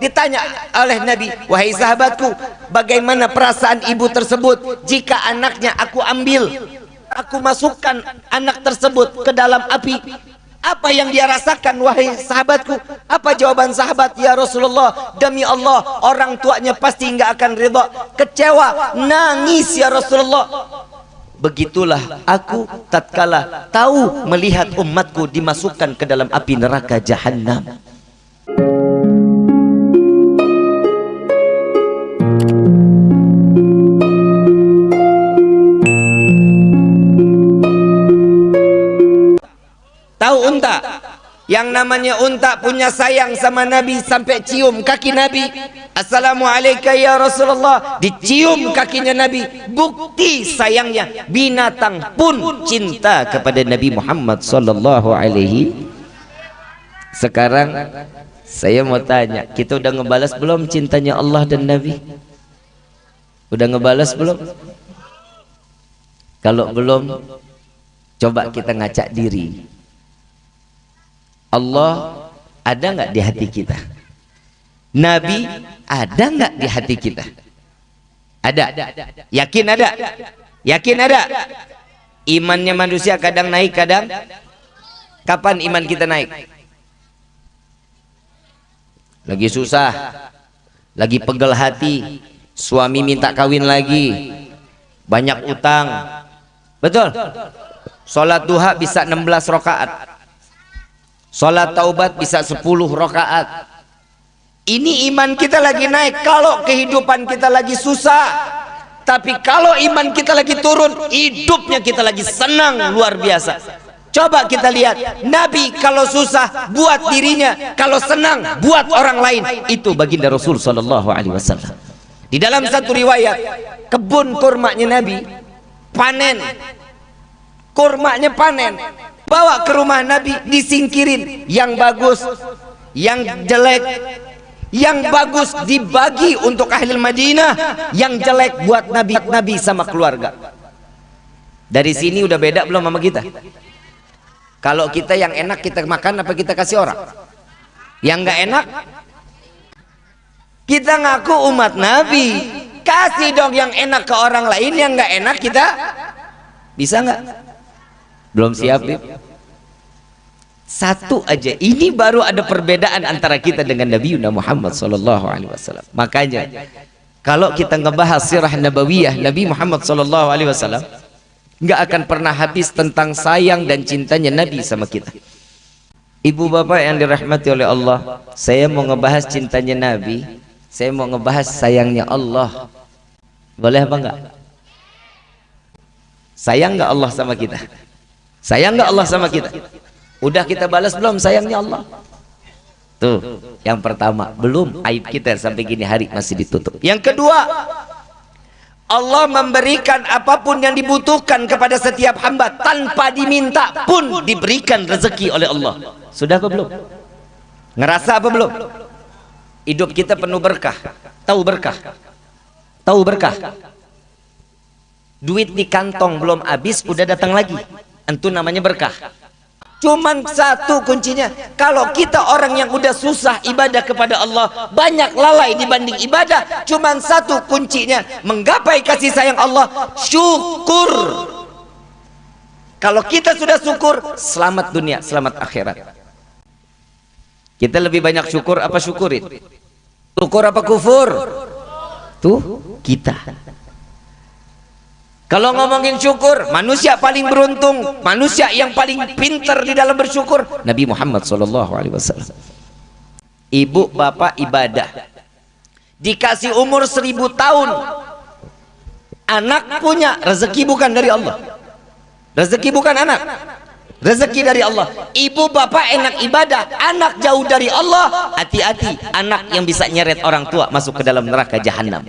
ditanya oleh Nabi wahai sahabatku bagaimana perasaan ibu tersebut jika anaknya aku ambil? Aku masukkan anak tersebut ke dalam api. Apa yang dia rasakan wahai sahabatku? Apa jawaban sahabat ya Rasulullah demi Allah orang tuanya pasti enggak akan ridha kecewa nangis ya Rasulullah. Begitulah aku tatkala tahu melihat umatku dimasukkan ke dalam api neraka jahanam. Tahu unta? Yang namanya unta punya sayang sama Nabi sampai cium kaki Nabi. Assalamualaikum ya Rasulullah. Dicium kakinya Nabi. Bukti sayangnya binatang pun cinta kepada Nabi Muhammad sallallahu alaihi. Sekarang saya mau tanya, kita udah ngebalas belum cintanya Allah dan Nabi? Udah ngebalas belum? Kalau belum, coba kita ngacak diri. Allah ada nggak di hati kita? Nabi ada nggak di hati kita? Ada. Yakin ada? Yakin ada? Imannya manusia kadang naik, kadang kapan iman kita naik? Lagi susah, lagi pegel hati, suami minta kawin lagi, banyak utang. Betul? Sholat duha bisa 16 rakaat Salat taubat bisa 10 rakaat. Ini iman kita lagi naik kalau kehidupan kita lagi susah. Tapi kalau iman kita lagi turun, hidupnya kita lagi senang luar biasa. Coba kita lihat, Nabi kalau susah buat dirinya, kalau senang buat orang lain. Itu baginda Rasul sallallahu alaihi wasallam. Di dalam satu riwayat, kebun kurmanya Nabi panen. Kurmanya panen bawa ke rumah Nabi disingkirin. Yang bagus yang jelek. Yang bagus dibagi untuk ahli Madinah yang jelek buat Nabi Nabi sama keluarga. Dari sini udah beda belum sama kita? Kalau kita yang enak kita makan apa kita kasih orang? Yang nggak enak? Kita ngaku umat Nabi. Kasih dong yang enak ke orang lain yang nggak enak kita? Bisa nggak belum siap satu aja. Ini baru ada perbedaan antara kita dengan Nabi Muhammad sallallahu alaihi wasallam. Makanya kalau kita ngebahas sirah nabawiyah Nabi Muhammad sallallahu alaihi wasallam nggak akan pernah habis tentang sayang dan cintanya Nabi sama kita. Ibu bapak yang dirahmati oleh Allah saya mau ngebahas cintanya Nabi saya mau ngebahas sayangnya Allah. Boleh apa enggak sayang enggak Allah sama kita sayang nggak Allah sama kita? udah kita balas belum? sayangnya Allah. Tuh yang pertama belum aib kita sampai gini hari masih ditutup. Yang kedua Allah memberikan apa pun yang dibutuhkan kepada setiap hamba tanpa diminta pun diberikan rezeki oleh Allah. Sudah apa belum? Ngerasa apa belum? Hidup kita penuh berkah. Tahu berkah? Tahu berkah? Duit di kantong belum habis udah datang lagi itu namanya berkah. Cuman satu kuncinya kalau kita orang yang udah susah ibadah kepada Allah banyak lalai dibanding ibadah cuman satu kuncinya menggapai kasih sayang Allah syukur. Kalau kita sudah syukur selamat dunia selamat akhirat. Kita lebih banyak syukur apa syukurin? Syukur apa kufur? Tuh kita kalau ngomongin syukur, manusia paling beruntung, manusia yang paling pintar di dalam bersyukur, Nabi Muhammad wasallam. Ibu bapak ibadah. Dikasih umur seribu tahun. Anak punya rezeki bukan dari Allah. Rezeki bukan anak. Rezeki dari Allah. Ibu bapak enak ibadah, anak jauh dari Allah. Hati-hati, anak yang bisa nyeret orang tua masuk ke dalam neraka jahanam.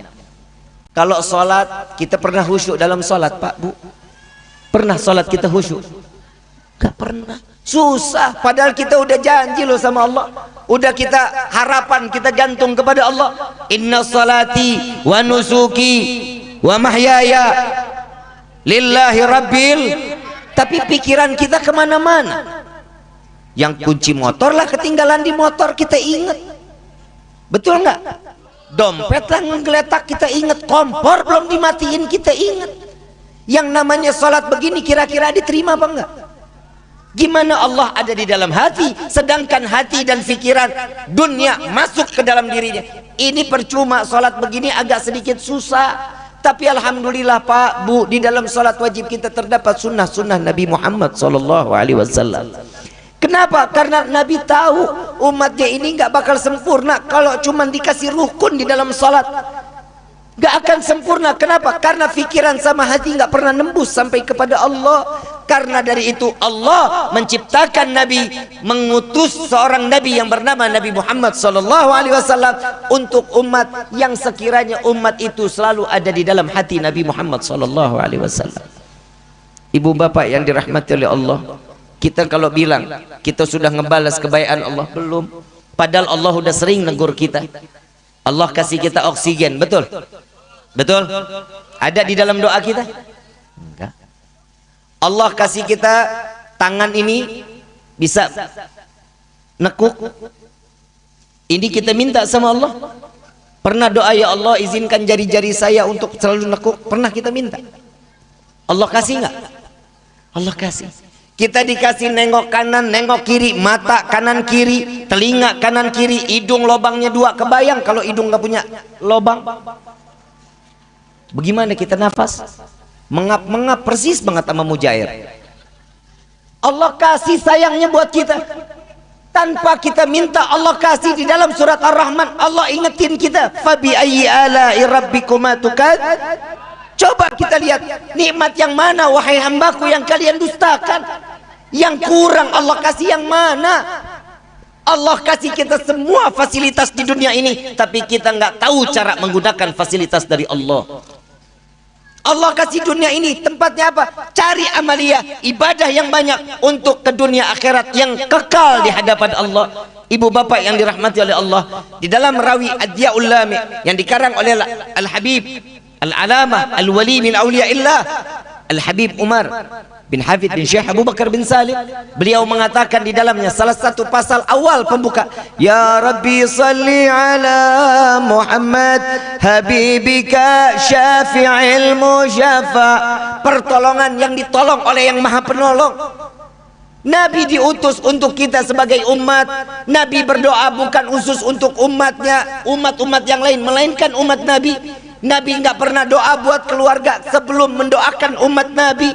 Kalau sholat kita pernah khusyuk dalam sholat Pak Bu? Pernah sholat kita khusyuk? Gak pernah. Susah. Padahal kita udah janji loh sama Allah. Udah kita harapan kita gantung kepada Allah. Inna salati wa nusuki wa mahyaya lillahi rabbil. Tapi pikiran kita ke mana-mana. Yang kunci motor lah ketinggalan di motor kita ingat betul nggak dompet lah ngegeletak kita ingat kompor belum dimatiin kita ingat yang namanya sholat begini kira-kira diterima apa enggak Gimana Allah ada di dalam hati sedangkan hati dan pikiran dunia masuk ke dalam dirinya. Ini percuma salat begini agak sedikit susah. Tapi alhamdulillah Pak, Bu, di dalam salat wajib kita terdapat sunnah-sunnah Nabi Muhammad wasallam. Kenapa? Karena Nabi tahu umatnya ini nggak bakal sempurna kalau cuma dikasih rukun di dalam salat. Gak akan sempurna. Kenapa? Karena pikiran sama hati nggak pernah nembus sampai kepada Allah. Karena dari itu Allah menciptakan Nabi, mengutus seorang Nabi yang bernama Nabi Muhammad Sallallahu Alaihi Wasallam untuk umat yang sekiranya umat itu selalu ada di dalam hati Nabi Muhammad Sallallahu Alaihi Wasallam. Ibu bapak yang dirahmati oleh Allah, kita kalau bilang kita sudah ngebalas kebaikan Allah belum, padahal Allah sudah sering negur kita. Allah kasih kita oksigen, betul? Betul? Ada di dalam doa kita? Enggak. Allah kasih kita tangan ini bisa nekuk. Ini kita minta sama Allah. Pernah doa ya Allah izinkan jari-jari saya untuk selalu nekuk? Pernah kita minta? Allah kasih enggak? Allah kasih. Kita dikasih nengok kanan, nengok kiri, mata kanan kiri, telinga kanan kiri, hidung lobangnya dua. Kebayang kalau hidung nggak punya lobang? Bagaimana kita nafas? Mengap-mengap persis banget sama mujair. Allah kasih sayangnya buat kita. Tanpa kita minta Allah kasih di dalam surat Ar-Rahman. Allah ingetin kita. Fabi ayyi ala'i rabbikuma. Coba kita lihat nikmat yang mana wahai hambaku yang kalian dustakan. Yang kurang Allah kasih yang mana? Allah kasih kita semua fasilitas di dunia ini, tapi kita nggak tahu cara menggunakan fasilitas dari Allah. Allah kasih dunia ini tempatnya apa? Cari amalia, ibadah yang banyak untuk ke dunia akhirat yang kekal di hadapan Allah. Ibu bapak yang dirahmati oleh Allah, di dalam rawi Adyaul Lami yang dikarang oleh Al-Habib Al-Alamah Al-Wali min Awliyaillah Al-Habib Umar bin Hafid bin Syekh Abu Bakar bin Salim beliau mengatakan di dalamnya salah satu pasal awal pembuka Ya Rabbi salli ala Muhammad Habibika syafi'il musyafa. Pertolongan yang ditolong oleh yang maha penolong. Nabi diutus untuk kita sebagai umat. Nabi berdoa bukan khusus untuk umatnya umat-umat yang lain melainkan umat Nabi Nabi nggak pernah doa buat keluarga sebelum mendoakan umat Nabi.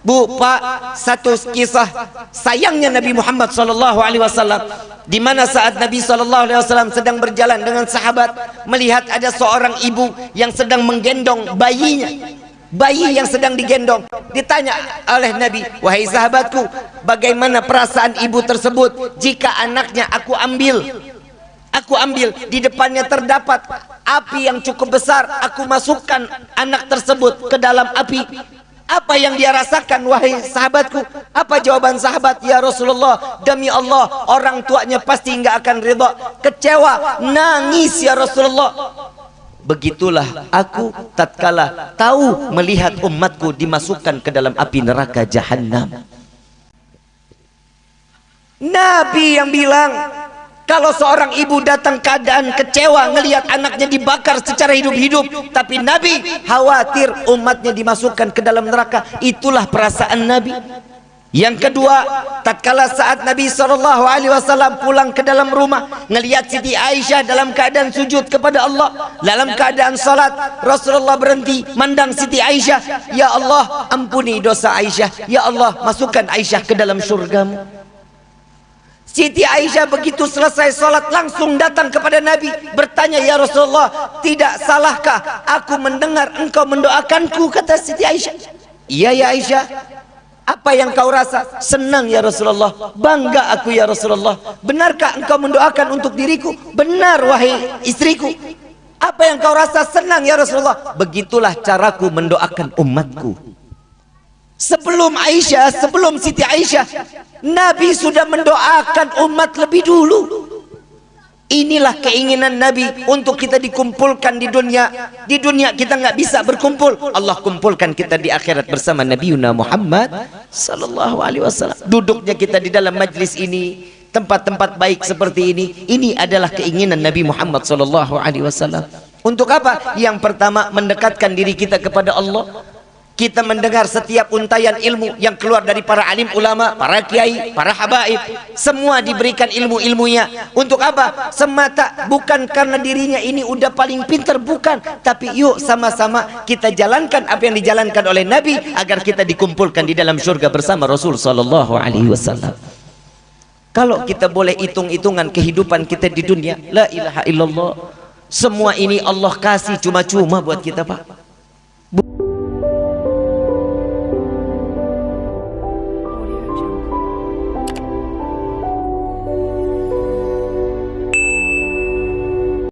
Bu, Pak, satu kisah sayangnya Nabi Muhammad sallallahu alaihi wasallam di mana saat Nabi sallallahu alaihi wasallam sedang berjalan dengan sahabat melihat ada seorang ibu yang sedang menggendong bayinya. Bayi yang sedang digendong ditanya oleh Nabi, "Wahai sahabatku, bagaimana perasaan ibu tersebut jika anaknya aku ambil?" Aku ambil di depannya terdapat api yang cukup besar. Aku masukkan anak tersebut ke dalam api. Apa yang dia rasakan wahai sahabatku? Apa jawaban sahabat? Ya Rasulullah, demi Allah, orang tuanya pasti enggak akan ridha. Kecewa, nangis ya Rasulullah. Begitulah aku tatkala tahu melihat umatku dimasukkan ke dalam api neraka jahanam. Nabi yang bilang kalau seorang ibu datang keadaan kecewa ngelihat anaknya dibakar secara hidup-hidup, tapi Nabi khawatir umatnya dimasukkan ke dalam neraka. Itulah perasaan Nabi. Yang kedua, tatkala saat Nabi sallallahu alaihi wasallam pulang ke dalam rumah, ngelihat Siti Aisyah dalam keadaan sujud kepada Allah, dalam keadaan salat, Rasulullah berhenti mandang Siti Aisyah, "Ya Allah, ampuni dosa Aisyah. Ya Allah, masukkan Aisyah ke dalam surgamu." Siti Aisyah begitu selesai sholat langsung datang kepada Nabi bertanya ya Rasulullah tidak salahkah aku mendengar engkau mendoakanku? kata Siti Aisyah. Iya ya Aisyah. Apa yang kau rasa? Senang ya Rasulullah. Bangga aku ya Rasulullah. Benarkah engkau mendoakan untuk diriku? Benar wahai istriku. Apa yang kau rasa senang ya Rasulullah? Begitulah caraku mendoakan umatku Sebelum Aisyah, sebelum Siti Aisyah, Nabi sudah mendoakan umat lebih dulu. Inilah keinginan Nabi untuk kita dikumpulkan di dunia. Di dunia kita nggak bisa berkumpul. Allah kumpulkan kita di akhirat bersama Nabi Muhammad sallallahu alaihi wasallam. Duduknya kita di dalam majlis ini tempat-tempat baik seperti ini ini adalah keinginan Nabi Muhammad sallallahu alaihi wasallam untuk apa yang pertama mendekatkan diri kita kepada Allah kita mendengar setiap untayan ilmu yang keluar dari para alim ulama, para kiai, para habaib, semua diberikan ilmu-ilmunya. Untuk apa? Semata bukan karena dirinya ini udah paling pintar, bukan. Tapi yuk sama-sama kita jalankan apa yang dijalankan oleh Nabi agar kita dikumpulkan di dalam surga bersama Rasul sallallahu alaihi wasallam. Kalau kita boleh hitung-hitungan kehidupan kita di dunia, la ilaha illallah. Semua ini Allah kasih cuma-cuma buat kita, Pak.